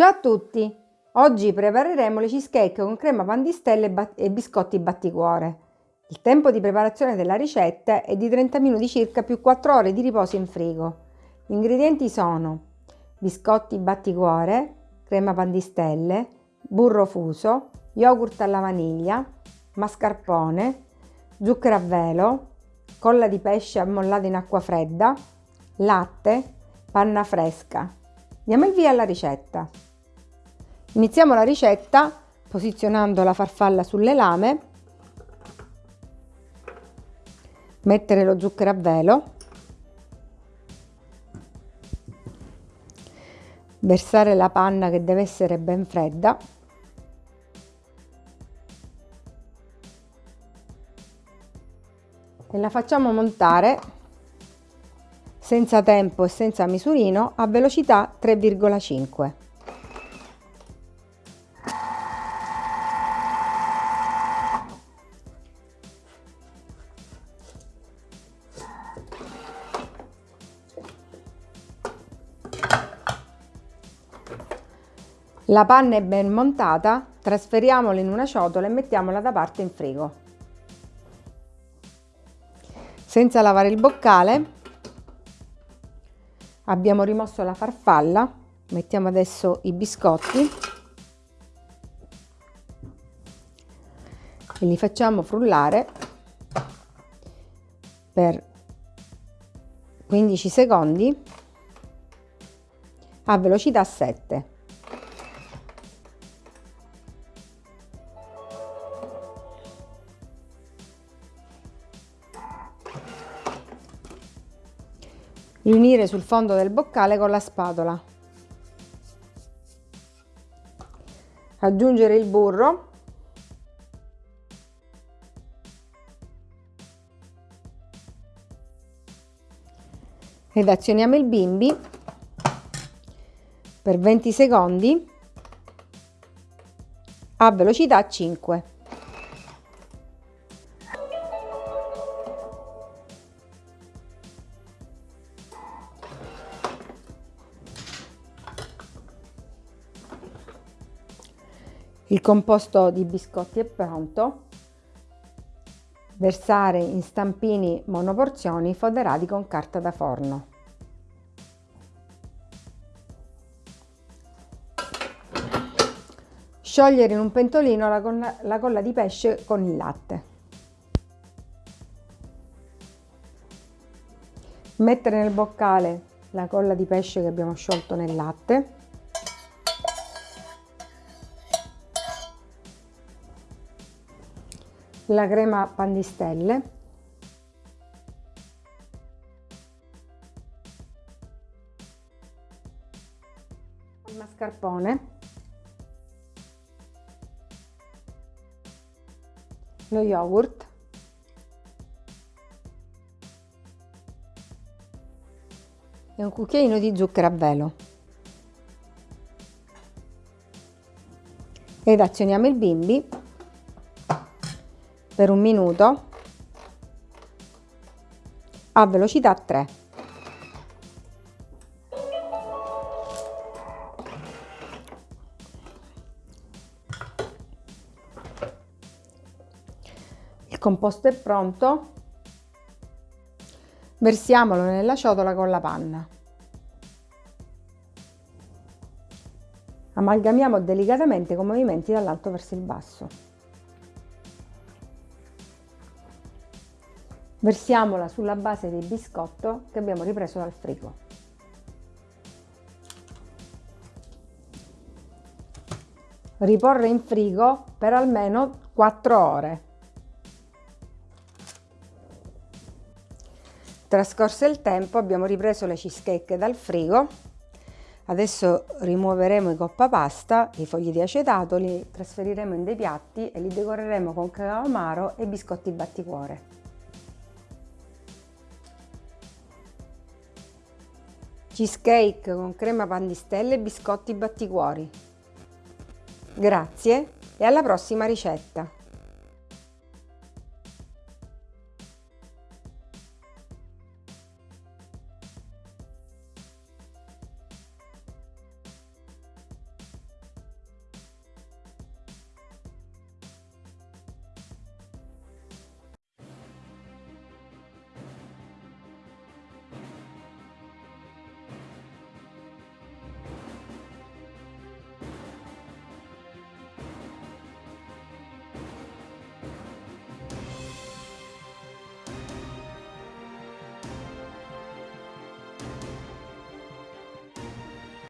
Ciao a tutti! Oggi prepareremo le cheesecake con crema pandistelle e biscotti batticuore. Il tempo di preparazione della ricetta è di 30 minuti circa più 4 ore di riposo in frigo. Gli ingredienti sono biscotti batticuore, crema pandistelle, burro fuso, yogurt alla vaniglia, mascarpone, zucchero a velo, colla di pesce ammollata in acqua fredda, latte, panna fresca. Diamo il via alla ricetta. Iniziamo la ricetta posizionando la farfalla sulle lame, mettere lo zucchero a velo, versare la panna che deve essere ben fredda, e la facciamo montare senza tempo e senza misurino a velocità 3,5. La panna è ben montata, trasferiamola in una ciotola e mettiamola da parte in frigo. Senza lavare il boccale abbiamo rimosso la farfalla, mettiamo adesso i biscotti e li facciamo frullare per 15 secondi a velocità 7. Riunire sul fondo del boccale con la spatola. Aggiungere il burro. Ed azioniamo il bimbi per 20 secondi a velocità 5. Il composto di biscotti è pronto. Versare in stampini monoporzioni foderati con carta da forno. Sciogliere in un pentolino la colla, la colla di pesce con il latte. Mettere nel boccale la colla di pesce che abbiamo sciolto nel latte la crema pandistelle il mascarpone. Lo yogurt. E un cucchiaino di zucchero a velo. Ed azioniamo il bimbi per un minuto a velocità 3. Il composto è pronto, versiamolo nella ciotola con la panna. Amalgamiamo delicatamente con movimenti dall'alto verso il basso. Versiamola sulla base del biscotto che abbiamo ripreso dal frigo. Riporre in frigo per almeno 4 ore. Trascorso il tempo abbiamo ripreso le cheesecake dal frigo. Adesso rimuoveremo i coppa pasta, i fogli di acetato, li trasferiremo in dei piatti e li decoreremo con cacao amaro e biscotti batticuore. Cheesecake con crema pandistelle e biscotti batticuori. Grazie e alla prossima ricetta!